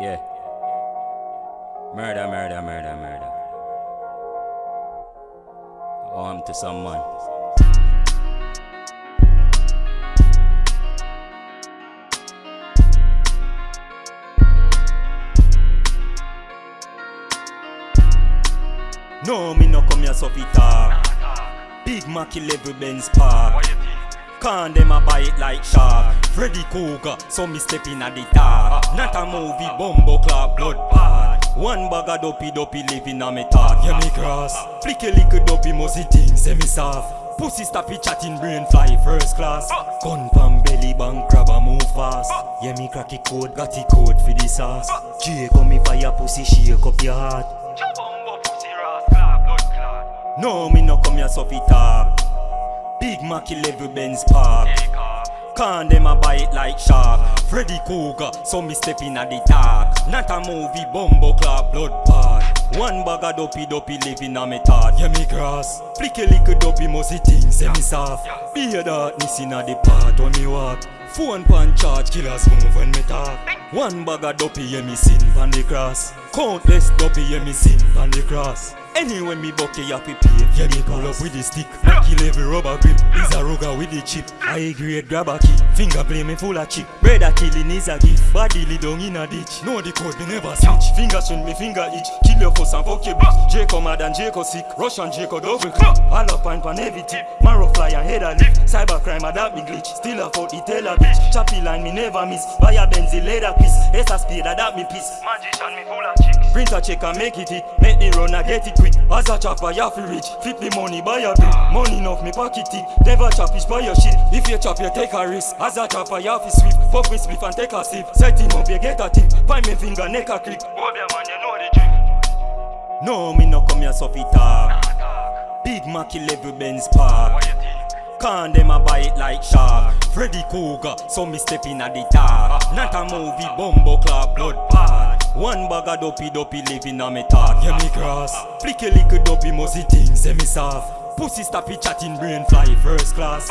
Yeah. Murder, murder, murder, murder. Arm to someone. No, me no come here so fi talk. Big Macky level Benz Park. Can them a buy it like shark. Freddy Krueger, so me step in at the dark. Not a movie, bumbo club, blood bad. One bag of dopey dopey living on me talk. Yeah, me cross. Flick a little dopey, musty things, say me soft. Pussy stop it chatting, brain fly first class. Gun pam belly bang, grab a move fast. Yeah, me cracky code, got the code for the sauce. J come me fire pussy, shake up your heart. No, me no come here so fi talk. Big Macky level Benz Park. Can them a it like shark. Freddy Krueger, so me step in at the dark. Not a movie, bumbo clap, blood bad. One bag of dopey dopey living on me thought. Yeah, me cross. Flick a little dopey musty things, say me soft. Be a darkness in a the part when me walk. Phone pan charge, killers move when me talk. One bag of dopey, yeah me sin pan the cross. Countless dopey, yeah me sin pan the cross. Anyway, me buck you have to pay. Yeah, me pull up with the stick. I Kill every rubber grip. Is a rugger with the chip. I grade grab a key. Finger play me full of chip. Brother killing is a gift. Body lay down in a ditch. Know the code, me never switch. Finger swing me finger itch. Kill your fuss and fuck your bitch. Jacob mad and Jacob sick. Russian Jacob double click. All up and pan heavy tip. Marrow fly and head a lift. Cyber crime adapt me glitch. Still a fault, it tell a bitch. Choppy line me never miss. Buy a Benzie leather piece. Ace a speed adapt me piece. Magician me full of chicks. Printer check and make it hit Make the run and get it quick As a chopper you fi rich. Flip the money buy a bit. Money enough me pocket it. Never chop it buy your shit. If you chop you take a risk. As a chopper you fi sweep Puff me spliff and take a sip. Set him up you get a tip. Find me finger neck a click. Hold your man, you know the trick. No me no come here so fi talk. Big Macky level Benz Park. What you think? Can them a buy it like shark. Freddy Krueger, so me step in at the dark. Ah. Not a movie, bumbo club, blood bad One bag of dopey dopey living on me talk. Yeah me cross Flick a little dopey musty things, say me soft Pussy stop it chatting, brain fly first class